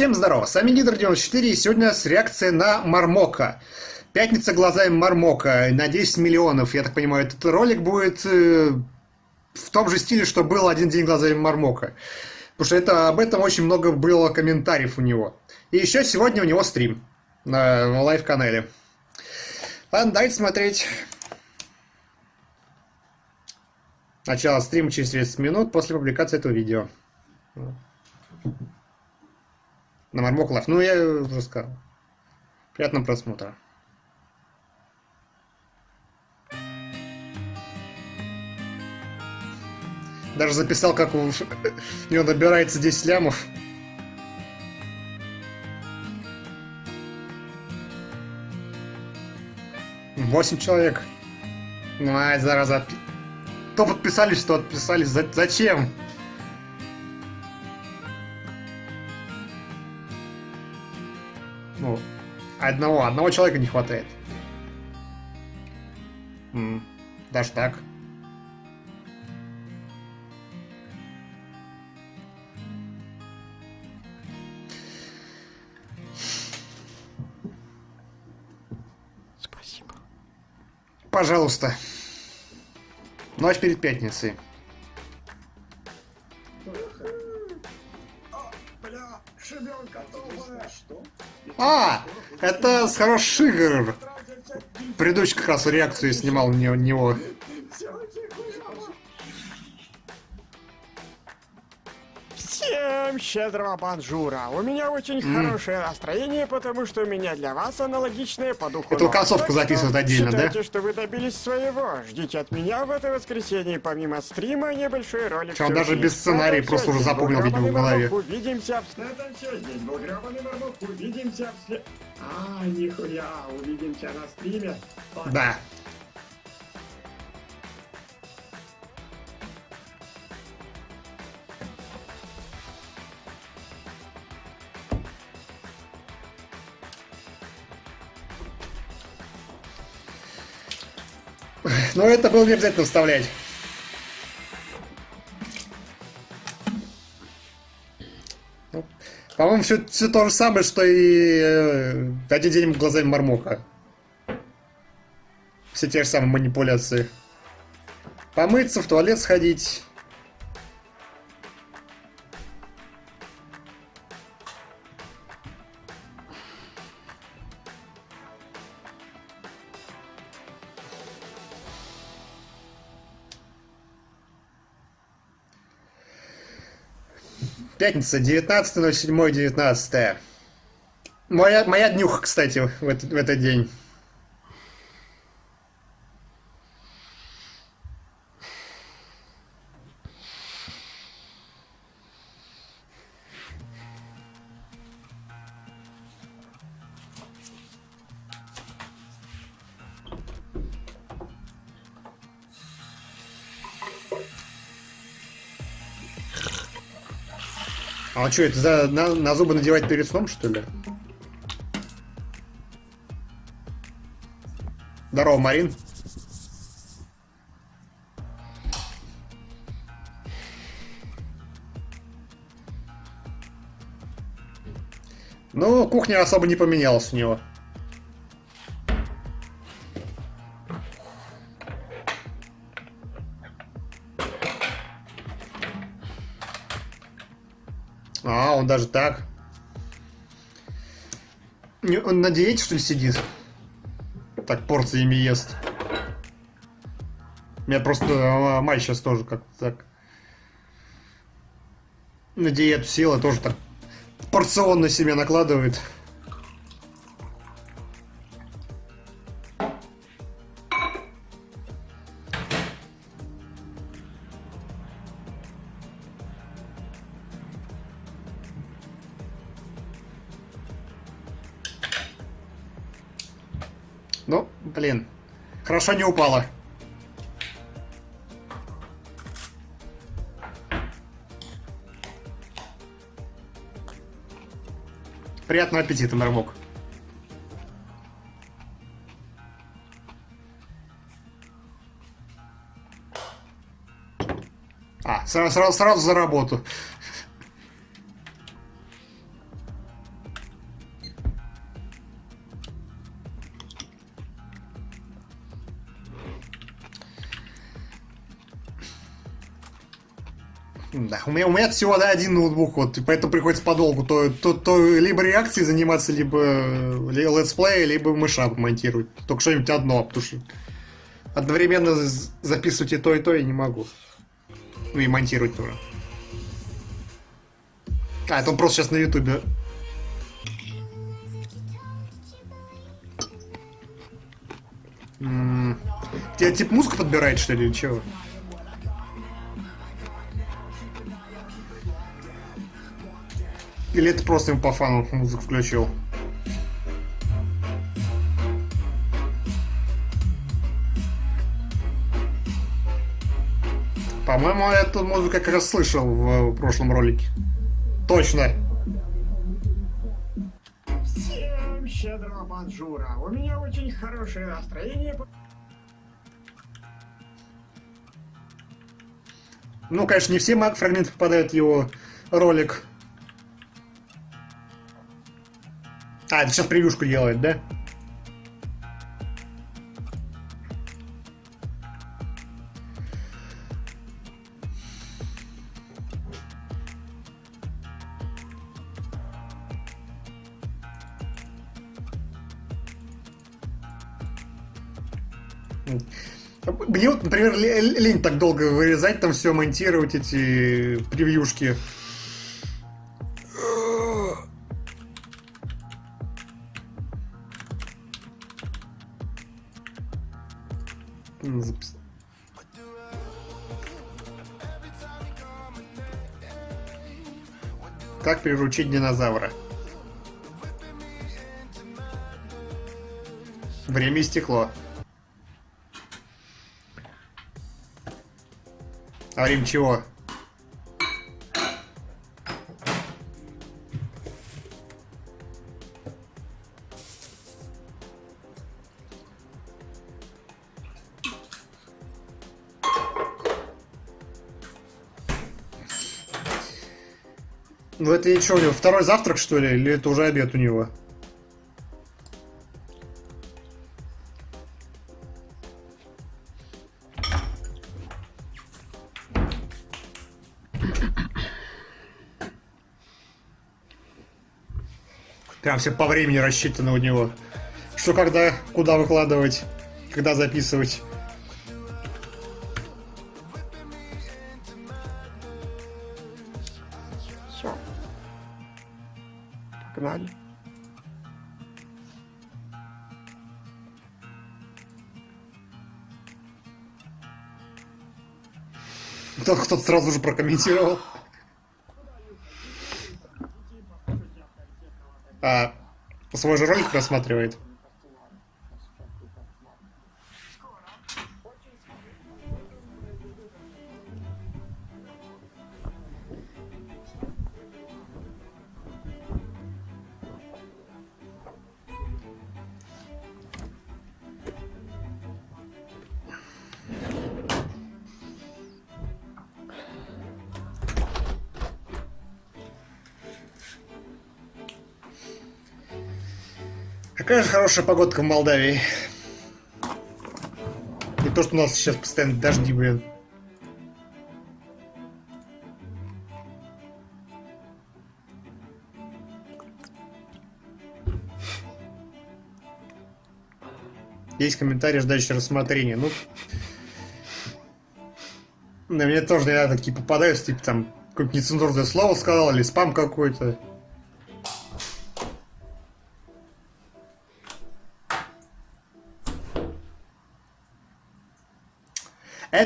Всем здорово, с вами Гидр94 и сегодня с реакцией на Мармока. Пятница глазами Мармока на 10 миллионов, я так понимаю, этот ролик будет э, в том же стиле, что был один день глазами Мармока. Потому что это, об этом очень много было комментариев у него. И еще сегодня у него стрим на, на live-канале. Ладно, давайте смотреть. Начало стрима через 30 минут после публикации этого видео. На Marmok Live. Ну, я уже сказал. Приятного просмотра. Даже записал, как у него набирается 10 лямов. Восемь человек. Ну, ай, зараза. То подписались, что отписались. Зачем? Одного, одного человека не хватает. М -м, даже так. Спасибо. Пожалуйста. Ночь перед пятницей. А, это с хороших игр. Предыдущий как раз реакцию снимал на него. Щедрого банжура! У меня очень mm. хорошее настроение, потому что у меня для вас аналогичное по духу. Эту концовку записывают отдельно, считайте, да? что вы добились своего. Ждите от меня в это воскресенье, помимо стрима, небольшой ролик. Он даже без сценария просто уже запомнил, видимо, в голове. Увидимся в... Это все, здесь был гребаный мармок. Увидимся в... А, нихуя, увидимся на стриме. Да. Но это было не обязательно вставлять. Ну, По-моему, все, все то же самое, что и э, один день глазами Мармока. Все те же самые манипуляции. Помыться, в туалет сходить. Пятница, 19.07.19. Моя, моя днюха, кстати, в этот, в этот день. Что, это за, на, на зубы надевать перед сном, что ли? Здорово, Марин. Ну, кухня особо не поменялась у него. Даже так. Он на диете, что ли, сидит? Так порциями ест. У меня просто а, мать сейчас тоже как-то так на диету села, тоже так порционно себе накладывает. Ну, блин. Хорошо не упала. Приятного аппетита, Мармок. А, сразу, сразу, сразу за работу. Да, у меня, у меня всего да, один ноутбук, вот, и поэтому приходится подолгу. То, то, то либо реакцией заниматься, либо э, летсплей, либо мэшап монтировать. Только что-нибудь одно, потому что одновременно записывать и то, и то я не могу. Ну и монтировать тоже. А, это он просто сейчас на ютубе. М, Тебе типа музыку подбирает, что ли, или чего? Или это просто ему по фану музыку включил? По-моему, эту музыку как раз слышал в прошлом ролике. Точно. Всем щедрого банжура. У меня очень хорошее настроение. Ну, конечно, не все фрагменты попадают в его ролик. А, это сейчас превьюшку делает, да? Мне вот, например, ле- лень так долго вырезать, там все монтировать, эти превьюшки. Приручить динозавра? Время истекло. А время чего? Ну это и что у него, второй завтрак что ли, или это уже обед у него? Прям все по времени рассчитано у него. Что когда, куда выкладывать, когда записывать. Кто-то сразу же прокомментировал. А, свой же ролик просматривает. Хорошая погодка в Молдавии. Не то, что у нас сейчас постоянно дожди, блин. Есть комментарии, ждающие рассмотрения. Ну, на меня тоже иногда такие попадаются, типа там какое-то нецензурное слово сказал или спам какой-то.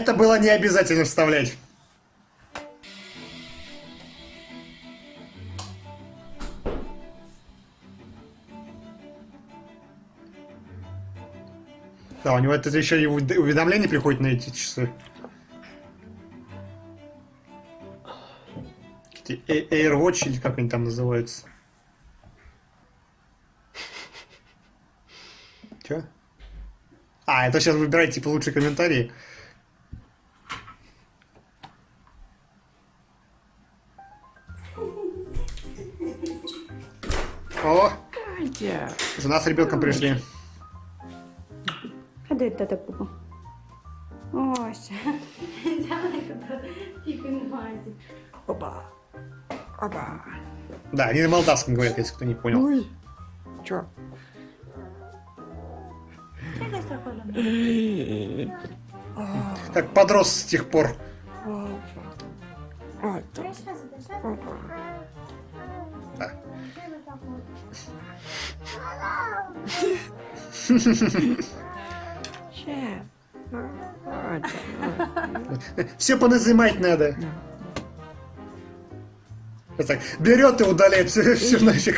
Это было не обязательно вставлять. Да, у него это еще и увед- уведомление приходит на эти часы. AirWatch или как они там называются. Че? А, это сейчас выбирайте типа лучшие комментарии. Катя. жена с ребенком пришли. А де тата пупа? Ось. Взяла тут пікінбазі. Опа. Опа. Да, они на молдавском говорят, если кто не понял. Ой. Чё? ¿Qué es esto, Colombia? А, Как подрос с тех пор. Опа. Вот. Tres veces, tres veces. Опа. Да. Все поназимать надо. Так, берет и удаляет все, все нафиг.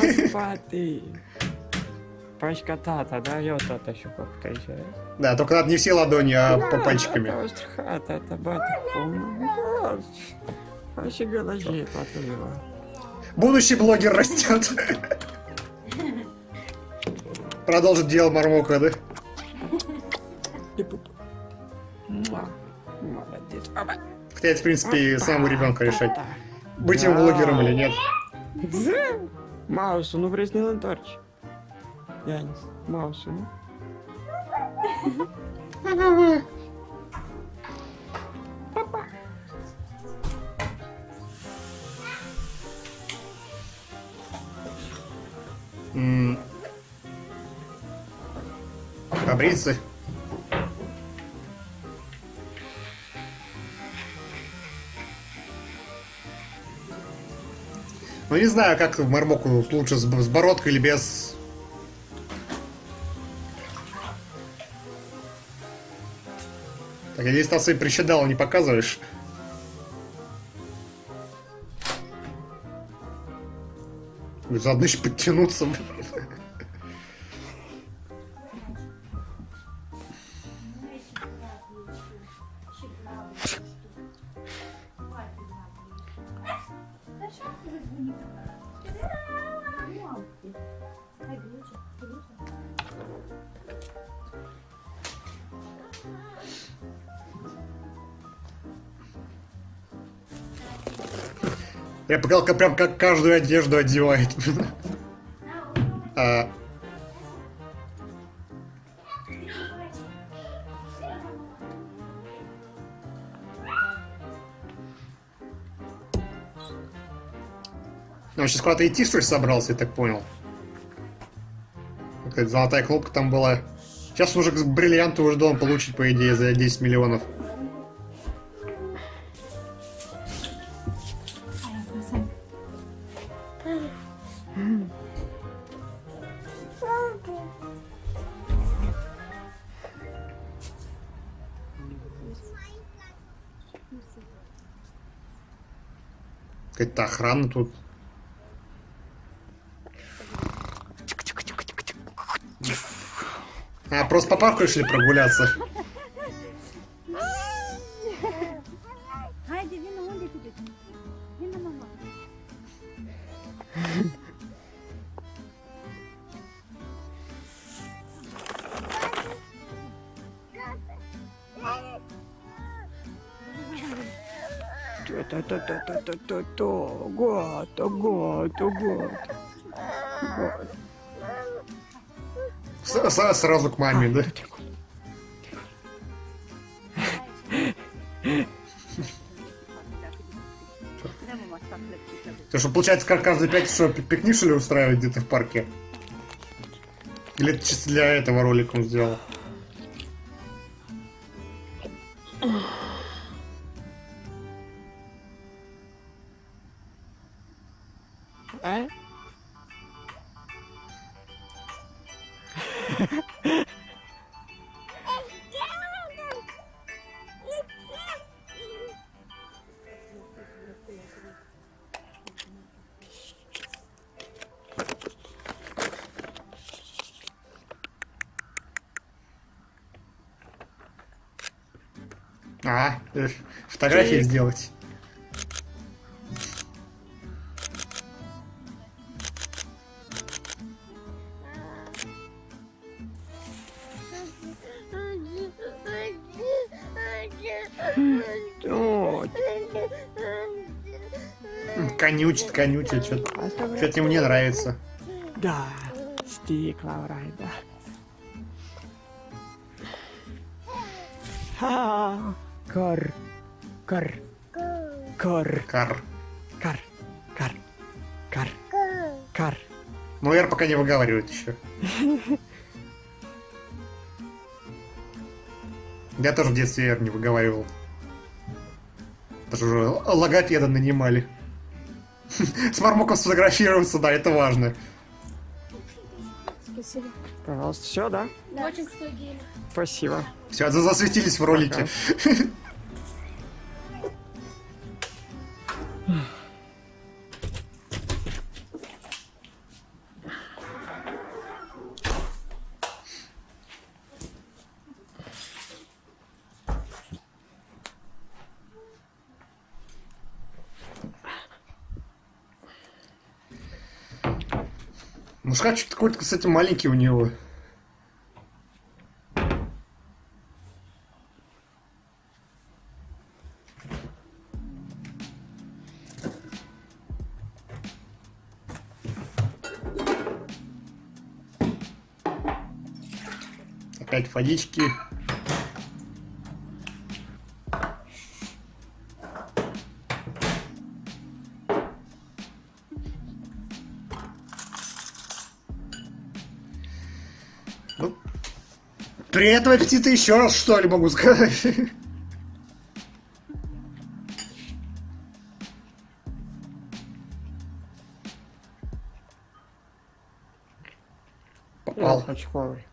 Господи. Пачкатата дает это еще как-то еще. Да, только надо не все ладони, а по пальчиками. Этого. Будущий блогер растет. Продолжит дело Мармока, да? Молодец. Хотя это, в принципе, самому ребенка решать. Быть им блогером или нет. Маусу, ну приснил Анторч. Янис, Маусу, ну. Побриться. Ну не знаю, как в Мармоку лучше с, бородкой или без. Так, я здесь там свои причиндалы не показываешь. Заодно еще подтянуться. Я показал, как прям как каждую одежду одевает. А, Он сейчас куда-то идти, что ли, собрался, я так понял. Какая-то золотая кнопка там была. Сейчас уже бриллианты уже должен получить, по идее, за 10 миллионов. Охрана тут. А, просто по парку решили прогуляться. То-то-то-то-то-то-то. Гото, гото, гото. Гото. С- с- сразу к маме, да? То что, получается, как каждый пятницу пикник, что ли, устраивать где-то в парке? Или это чисто для этого ролика он сделал? А, э, фотографии Чик. сделать. Конючит, конючит, что-то ему не нравится. Да, стекла райда. Кар, кар, Кар. Кар. Кар. Кар. Кар. Кар. Ну, Р пока не выговаривает еще. Я тоже в детстве Р не выговаривал. Даже уже логопеда нанимали. С Мармоком сфотографироваться, да, это важно. Спасибо. Пожалуйста, все, да? Очень крутой гель. Спасибо. Все, засветились в ролике. Мужика что-то какой-то, кстати, маленький у него. Опять водички. Приятного аппетита еще раз, что ли, могу сказать. Попал. Очковый.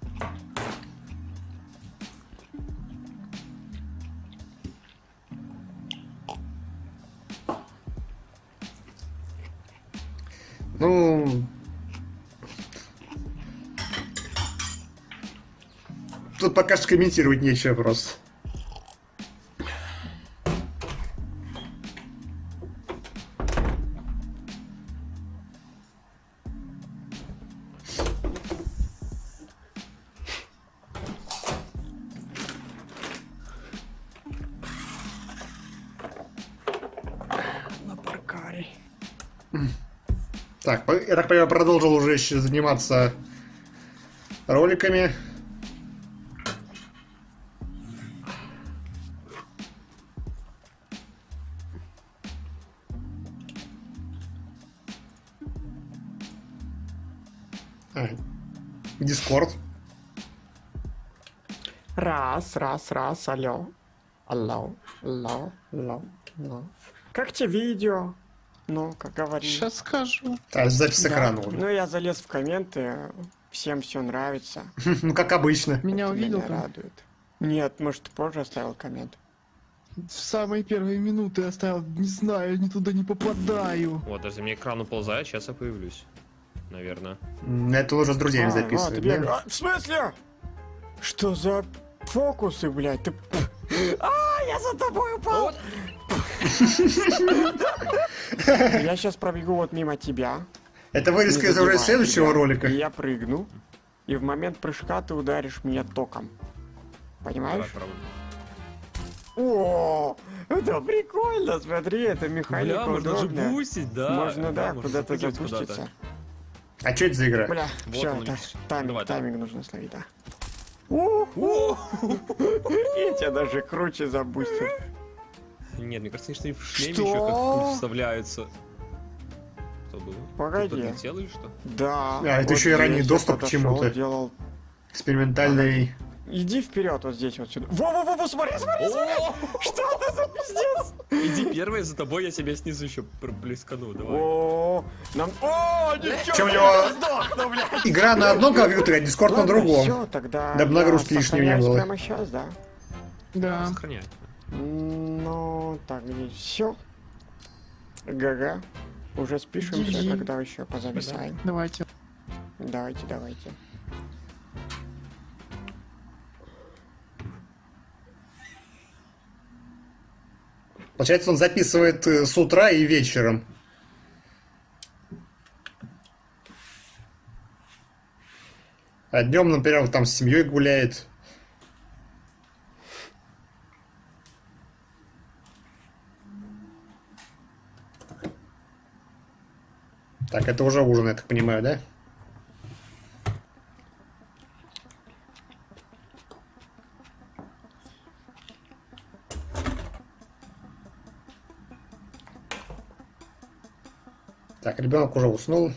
Пока что комментировать нечего просто. Так, я так понимаю, продолжил уже еще заниматься роликами. Раз, раз, раз, алло. Алло, алло, алло, алло. Как тебе видео? Ну, как говоришь. Сейчас скажу. А, запись Да. экрана. Ну, я залез в комменты, всем все нравится. Ну, как обычно. Меня увидел меня радует. Нет, может, ты позже оставил коммент. В самые первые минуты оставил, не знаю, ни туда не попадаю. Вот, даже мне экран уползает, сейчас я появлюсь. Наверное. Это уже с друзьями А, вот, записывают. а, в смысле? Что за фокусы, блядь? Ты... А, я за тобой упал! Я сейчас пробегу вот мимо тебя. Это вырезка из уже следующего ролика. Я прыгну. И в момент прыжка ты ударишь меня током. Понимаешь? О, это прикольно, смотри, это механика Бля, можно удобная. бустить, да. Можно, да, куда-то запуститься. А что это за игра? Бля, Вот все, это тайминг, тайминг нужно словить, да. У-ху. Я тебя даже круче забустил. Нет, мне кажется, что и в шлеме Что? еще как вставляются. Что было? Погоди. Ты или что? Да. А, это вот еще и ранний доступ к чему-то. делал. Экспериментальный. Иди вперед, вот здесь вот сюда. Во-во-во, смотри, смотри, смотри. Что это за пиздец? Иди первый, за тобой я тебя снизу еще блескану, давай. О, нам... О, ничего, я сдохну, блядь. Игра на одном компьютере, а Дискорд на другом. Все, тогда Дабы нагрузки лишнего не было. прямо сейчас, да. Да. Сохраняй. Ну, так, здесь все. Гага. Уже спишемся, когда еще позависаем. Давайте. Давайте, давайте. Получается, он записывает э, с утра и вечером. А днем, например, там с семьей гуляет. Так, это уже ужин, я так понимаю, да? Ребенок уже уснул.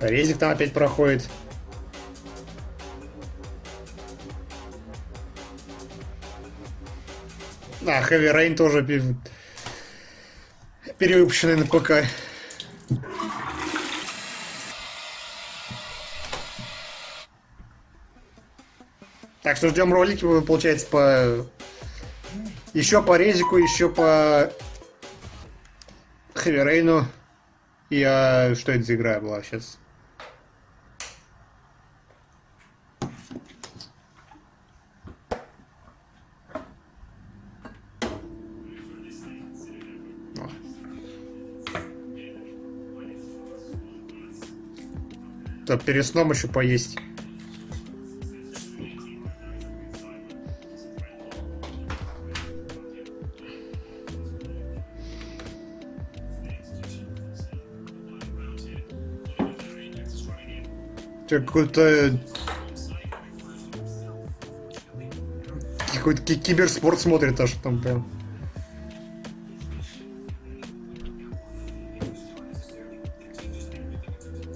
Резик там опять проходит. А, Heavy Rain тоже перевыпущенный на ПК. Так что ждем ролики, получается, по... Еще по Резику, еще по Rain. И а, что это за игра была сейчас? То перед сном еще поесть. Какой-то... Какой-то ки- киберспорт смотрит аж там прям.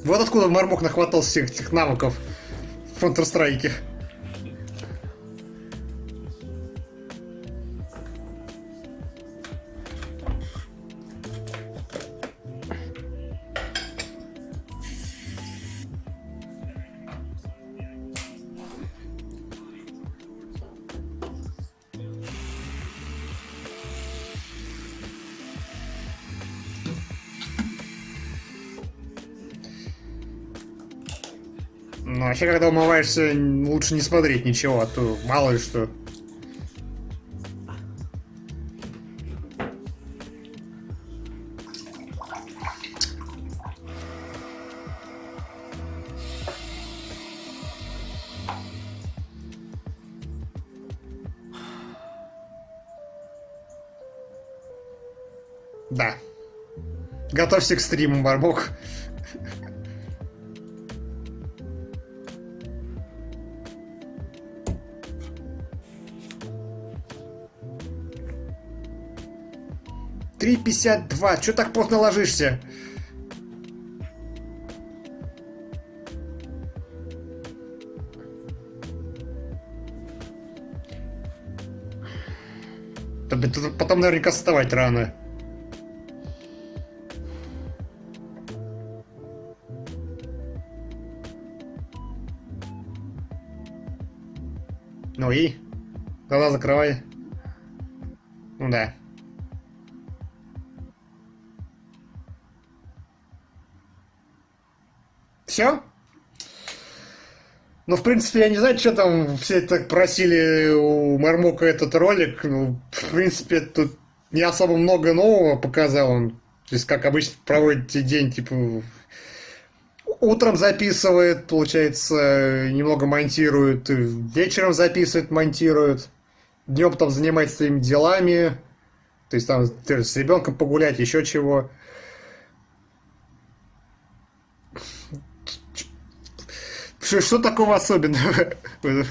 Вот откуда Мармок нахватал всех этих навыков в Counter-Strike. Ну, вообще, когда умываешься, лучше не смотреть ничего, а то мало ли что. Да. Готовься к стриму, Барбок. Три пятьдесят два. Че так поздно ложишься? Потом наверняка вставать рано. Ну и? Глаза закрывай. Ну да. Все? Ну, в принципе, я не знаю, что там все так просили у Мармока этот ролик. Ну, в принципе, тут не особо много нового показал он. То есть, как обычно, проводите день, типа, утром записывает, получается, немного монтирует, вечером записывает, монтирует, днем там занимается своими делами, то есть там с ребенком погулять, еще чего. Что, что такого особенного в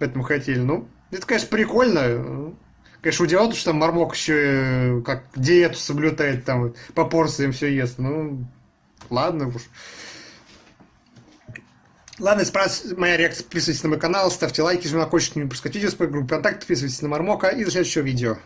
этом хотели? Ну, это, конечно, прикольно. Конечно, удивляет, что там Мармок еще э, как диету соблюдает, там по порциям все ест. Ну, ладно уж. Ладно, понравилась моя реакция, подписывайтесь на мой канал, ставьте лайки, жмите на колокольчик, не пропускать видео с моей группы ВКонтакте, подписывайтесь на Мармока и до следующего видео.